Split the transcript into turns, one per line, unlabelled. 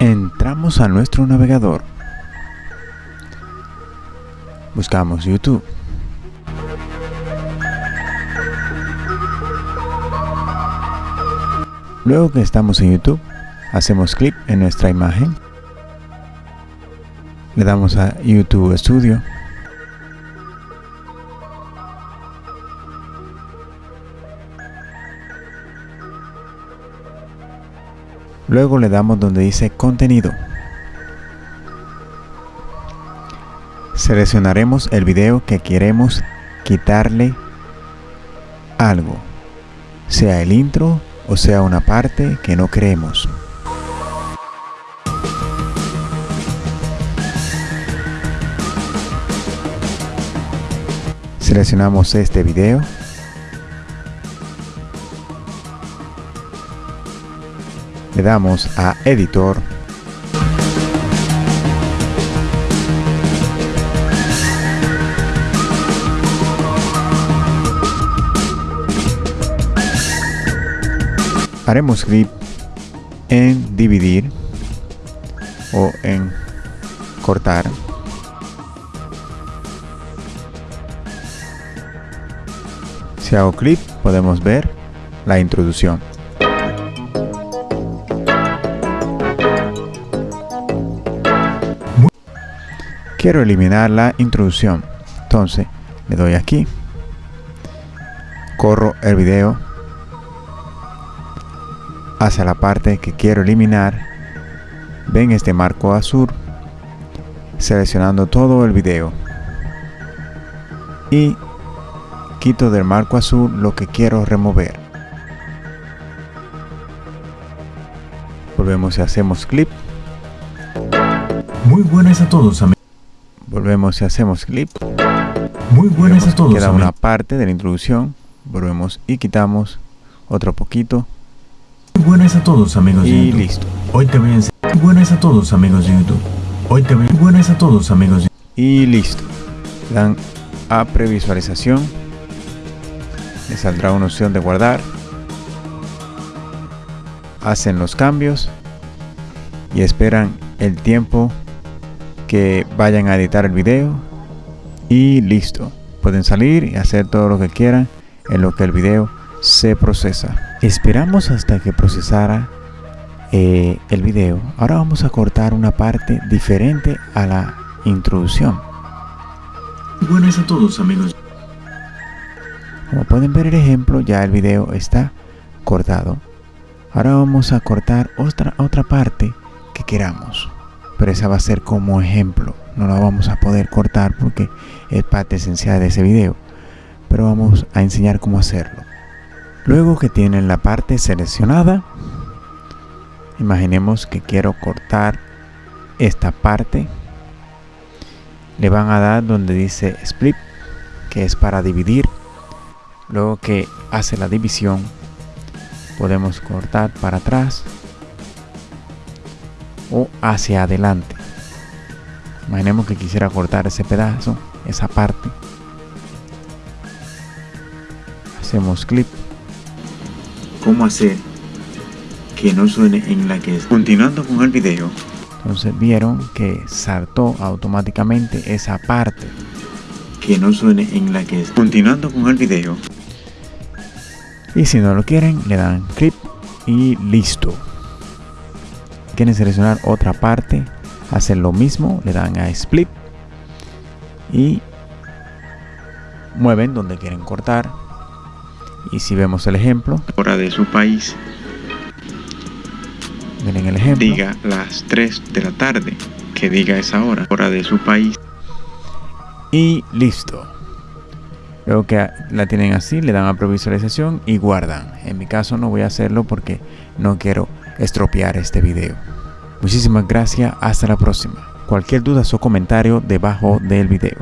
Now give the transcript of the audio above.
Entramos a nuestro navegador. Buscamos YouTube. Luego que estamos en YouTube, hacemos clic en nuestra imagen. Le damos a YouTube Studio. Luego le damos donde dice contenido. Seleccionaremos el video que queremos quitarle algo, sea el intro o sea una parte que no queremos. Seleccionamos este video le damos a editor. Haremos clic en dividir o en cortar. Si hago clic podemos ver la introducción quiero eliminar la introducción. Entonces le doy aquí. Corro el video hacia la parte que quiero eliminar. Ven este marco azul seleccionando todo el video. Y quito del marco azul lo que quiero remover. Volvemos y hacemos clip.
Muy buenas a todos amigos
volvemos y hacemos clip.
Muy buenas a todos
queda una parte de la introducción. Volvemos y quitamos otro poquito.
Muy buenas a todos amigos
y
de YouTube.
listo.
Hoy te voy a enseñar buenas a todos amigos de YouTube. Hoy te voy a buenas a todos amigos de...
y listo. Dan a previsualización. Le saldrá una opción de guardar. Hacen los cambios. Y esperan el tiempo que vayan a editar el video y listo. Pueden salir y hacer todo lo que quieran en lo que el video se procesa. Esperamos hasta que procesara eh, el video. Ahora vamos a cortar una parte diferente a la introducción.
Buenas a todos amigos.
Como pueden ver el ejemplo ya el video está cortado. Ahora vamos a cortar otra otra parte que queramos pero esa va a ser como ejemplo. No la vamos a poder cortar porque es parte esencial de ese video pero vamos a enseñar cómo hacerlo. Luego que tienen la parte seleccionada imaginemos que quiero cortar esta parte. Le van a dar donde dice split que es para dividir. Luego que hace la división podemos cortar para atrás o hacia adelante. Imaginemos que quisiera cortar ese pedazo esa parte. Hacemos clic
cómo hacer que no suene en la que es
continuando con el video. Entonces vieron que saltó automáticamente esa parte.
Que no suene en la que es.
Continuando con el video. Y si no lo quieren le dan clip y listo quieren seleccionar otra parte hacen lo mismo le dan a split y mueven donde quieren cortar. Y si vemos el ejemplo
hora de su país.
miren el ejemplo.
Diga las 3 de la tarde que diga esa hora. Hora de su país.
Y listo. Luego que la tienen así le dan a previsualización y guardan. En mi caso no voy a hacerlo porque no quiero estropear este video. Muchísimas gracias hasta la próxima. Cualquier duda o comentario debajo del video